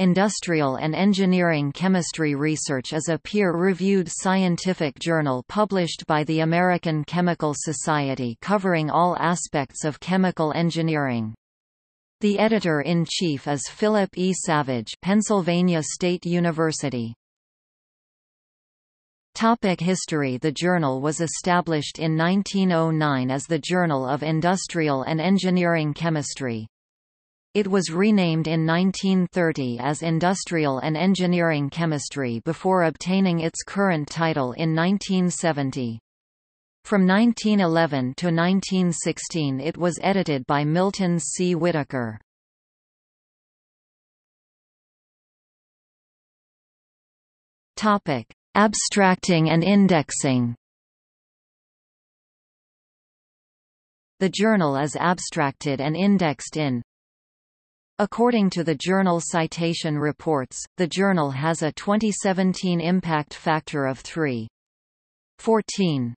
Industrial and Engineering Chemistry Research is a peer-reviewed scientific journal published by the American Chemical Society covering all aspects of chemical engineering. The editor-in-chief is Phillip E. Savage Pennsylvania State University. Topic history The journal was established in 1909 as the Journal of Industrial and Engineering Chemistry. It was renamed in 1930 as Industrial and Engineering Chemistry before obtaining its current title in 1970. From 1911 to 1916 it was edited by Milton C. Whitaker. Abstracting and indexing The journal is abstracted and indexed in According to the Journal Citation Reports, the journal has a 2017 impact factor of 3.14.